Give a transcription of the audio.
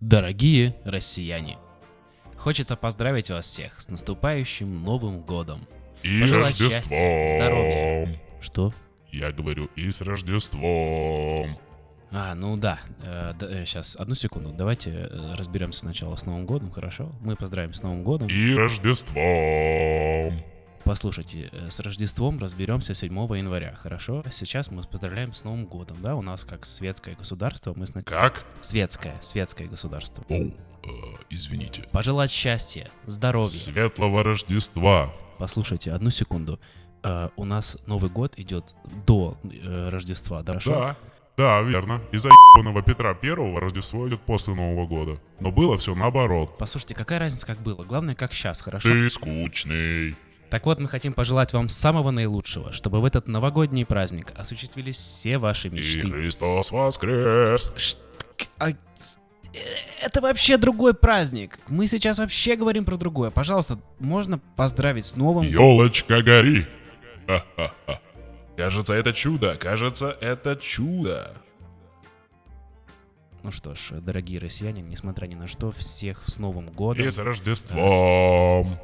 Дорогие россияне, хочется поздравить вас всех с наступающим Новым Годом. И Пожелать Рождеством. счастья, здоровья. Что? Я говорю, и с Рождеством. А, ну да, сейчас, одну секунду, давайте э, разберемся сначала с Новым Годом, хорошо? Мы поздравим с Новым Годом. И Рождеством. Послушайте, э, с Рождеством разберемся 7 января, хорошо? Сейчас мы поздравляем с Новым Годом, да? У нас как светское государство, мы... Сна... Как? Светское, светское государство. О, э, извините. Пожелать счастья, здоровья. Светлого Рождества. Послушайте, одну секунду. Э, у нас Новый год идет до э, Рождества, да? Хорошо? Да, да, верно. Из-за ебаного Петра Первого Рождество идет после Нового года. Но было все наоборот. Послушайте, какая разница, как было? Главное, как сейчас, хорошо? Ты скучный. Так вот, мы хотим пожелать вам самого наилучшего, чтобы в этот новогодний праздник осуществились все ваши И мечты. Христос воскрес. Ш- а, э, Это вообще другой праздник. Мы сейчас вообще говорим про другое. Пожалуйста, можно поздравить с Новым? Елочка гори. Ха-ха-ха. Кажется, это чудо. Кажется, это чудо. Ну что ж, дорогие россияне, несмотря ни на что, всех с Новым годом. И с Рождеством.